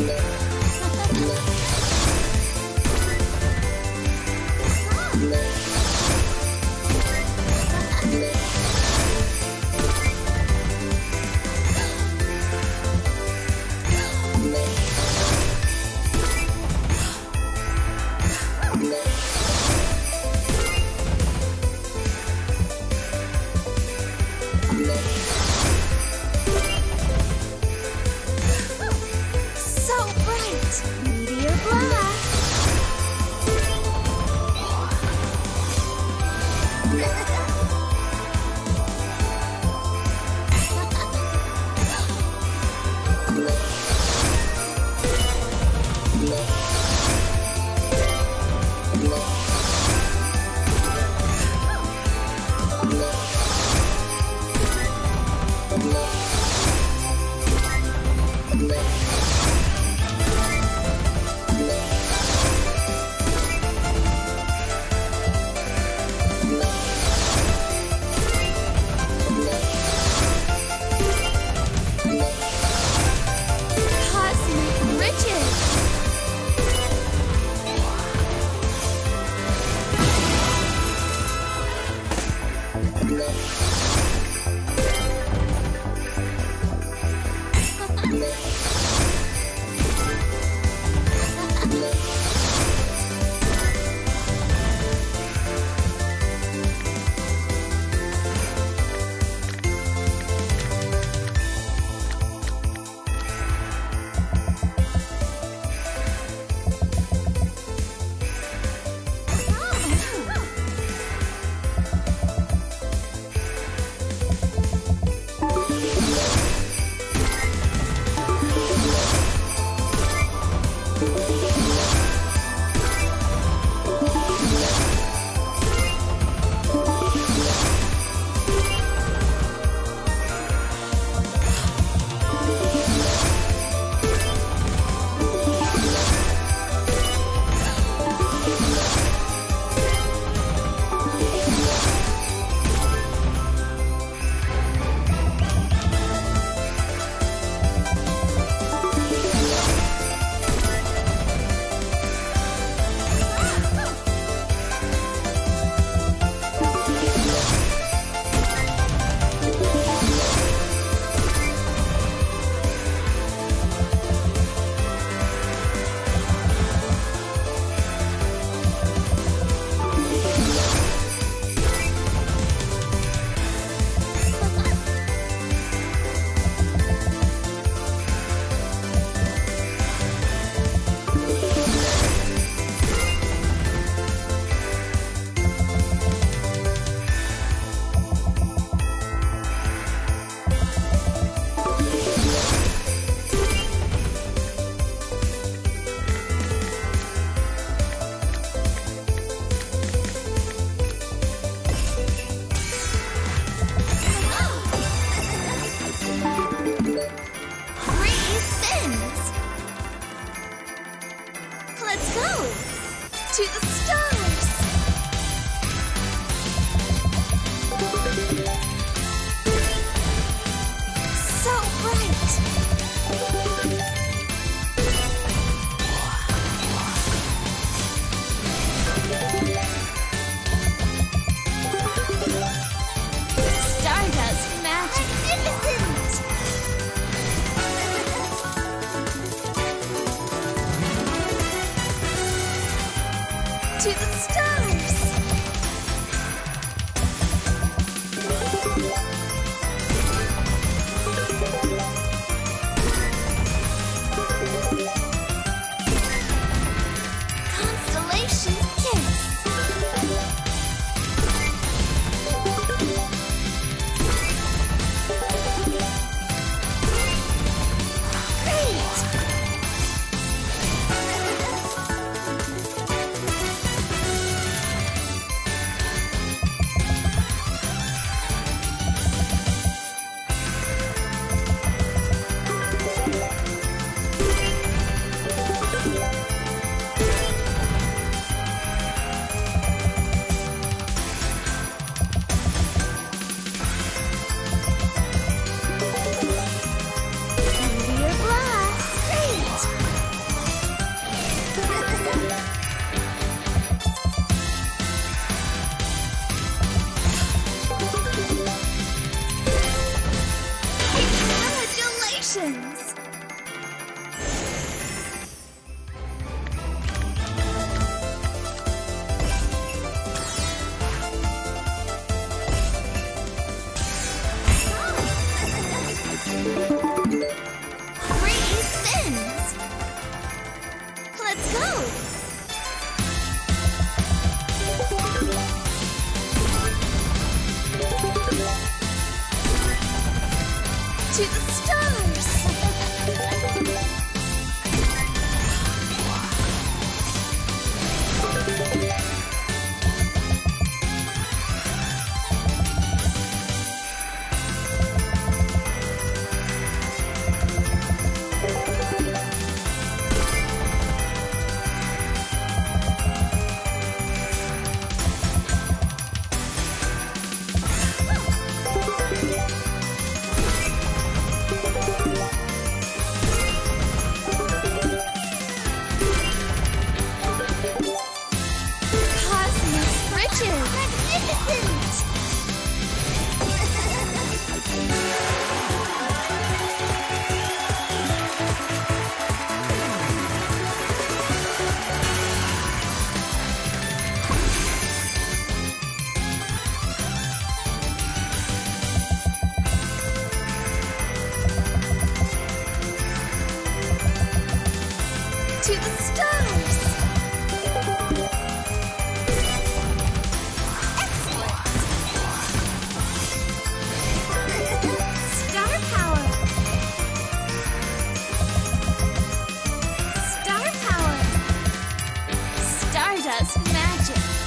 Let's go. To the stars. Magic.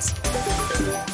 Sports.